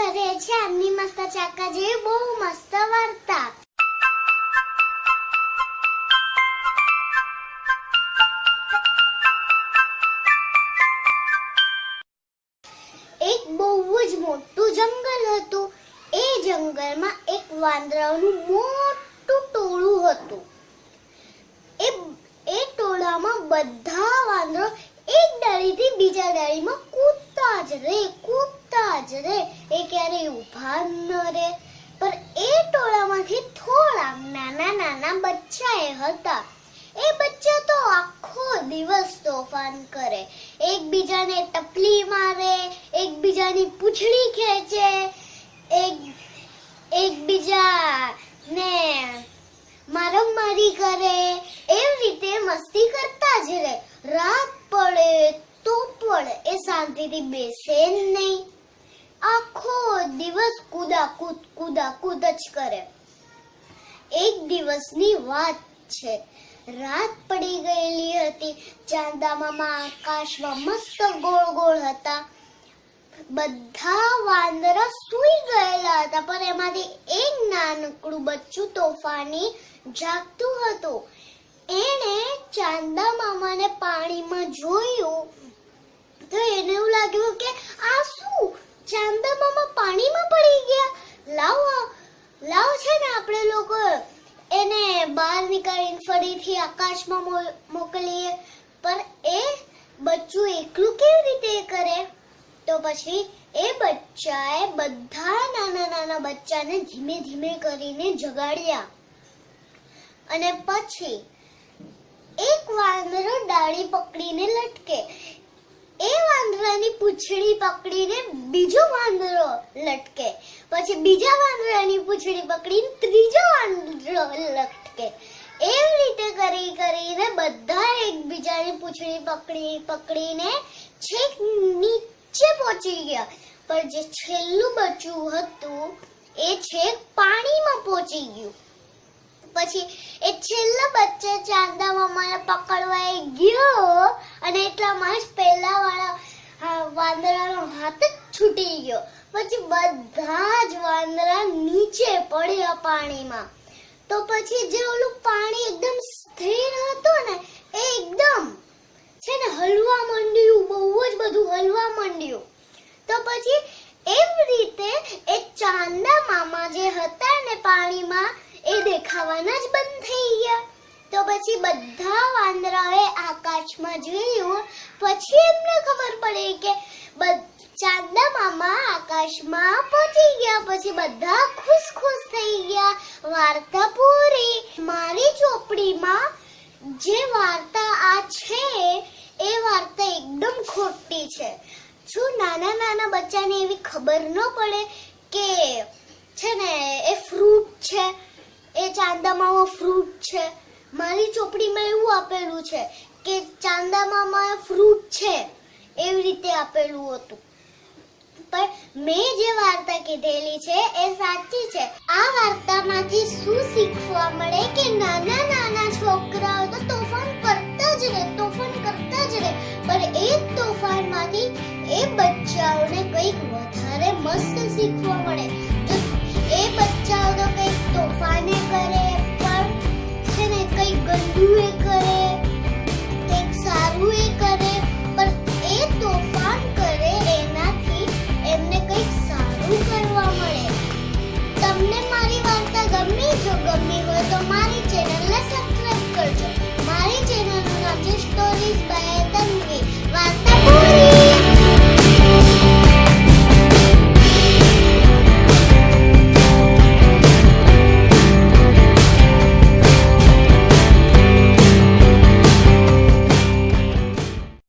કરે છે એમની મસ્ત ચાકા જેવી બહુ મસ્ત વાર્તા મોટું જંગલ હતું એ જંગલમાં એક વાંદરાનું મોટું ટોળું હતું એ એ ટોળામાં બધા વાંદરો એક ડાળીથી બીજા ડાળીમાં કૂદતા જ રહે જ રે એ ક્યારેય ઊભા ન રહે. પણ એ ટોળામાંથી થોડા નાના નાના બચ્ચા એ હતા. એ બચ્ચા તો આખો દિવસ તોફાન કરે. એકબીજાને ટપલી મારે, એકબીજાની પૂંછડી ખેંચે, એક એકબીજા ને મારમારી કરે. એવી રીતે મસ્તી કરતા જ રહે. રાત પડે તો પણ એ શાંતિથી બેસે જ નહીં. આખો દિવસ કુદાકૂદ કુદાકૂદ જ કરે. એક દિવસની વાત છે. રાત પડી ગયેલી હતી. ચાંદા મામા આકાશમાં મસ્ત ગોળ ગોળ હતા. બધા વાંદરા સૂઈ ગયેલા હતા, પણ એમાંથી એક નાનકડું બચ્ચું તોફાની જાગતું હતું. એણે ચાંદા મામાને પાણીમાં જોયું તો એને એવું લાગ્યું કે આ શું? ચાંદા મામા પાણીમાં પડી ગયા. લાવો લાવો છે ને આપણે લોકો. એને બહાર નીકાળીને ફરીથી આકાશમાં મોકલીએ. પણ એ બચ્ચું એકલું કેવી રીતે કરે? તો પછી એ બચ્ચાએ બધા નાના નાના બચ્ચાને ધીમે ધીમે કરીને જગાડ્યા. અને પછી એક વાંદરો ડાળી પકડીને લટકે. વાંદરાની પૂંછડી પકડીને બીજો વાંદરો લટકે. પછી બીજા વાંદરાની પૂંછડી પકડીને ત્રીજો વાંદરો લટકે. એવી રીતે કરી કરીને બધા એકબીજાની પૂંછડી પકડી, પકડીને છેક નીચે પહોંચી ગયા. પણ જે છેલ્લું બચ્ચું હતું, એ છેક પાણીમાં પહોંચી ગયું. પછી એ છેલ્લા બચ્ચે ચાંદા મામાને પકડવા ગયો અને એટલામાં જ પહેલા વાળા વાંદરાનો હાથ જ છૂટી ગયો. પછી બધા જ વાંદરા નીચે પડ્યા પાણીમાં. તો પછી જે ઓલું પાણી એકદમ સ્થિર હતું ને, એ એકદમ છે ને હલવા માંડ્યું, બહુ જ બધું હલવા માંડ્યું. તો પછી એવી રીતે એ ચાંદા મામા જે હતા ને પાણીમાં, એ દેખાવાના જ બંધ થઈ ગયા. તો પછી બધા વાંદરાએ આકાશમાં જોયું પછી એમને ખબર પડી કે ચાંદા મામા આકાશમાં પહોંચી ગયા. પછી બધા ખુશ ખુશ થઈ ગયા. વાર્તા પૂરી. મારી ચોપડીમાં જે વાર્તા આ છે, એ વાર્તા એકદમ ખોટી છે. શું નાના નાના બચ્ચાને એવી ખબર ન પડે કે છે ને, એ ફ્રૂટ છે? એ ચાંદામાં ફ્રૂટ છે? મારી ચોપડીમાં એવું આપેલું છે કે ચાંદામામાં ફ્રૂટ છે, એવી રીતે આપેલું હતું. પણ મેં જે વાર્તા કીધેલી છે, એ સાચી છે. આ વાર્તામાંથી શું શીખવા મળે કે નાના નાના છોકરાઓ તો તોફાન કરતા જ રહે, તોફાન કરતા જ રહે. પણ એ તોફાનમાંથી એ બચ્ચાઓને કંઈક વધારે મસ્ત શીખવા મળે. જો ગમી હોય તો મારી ચેનલને સબસ્ક્રાઇબ કરજો.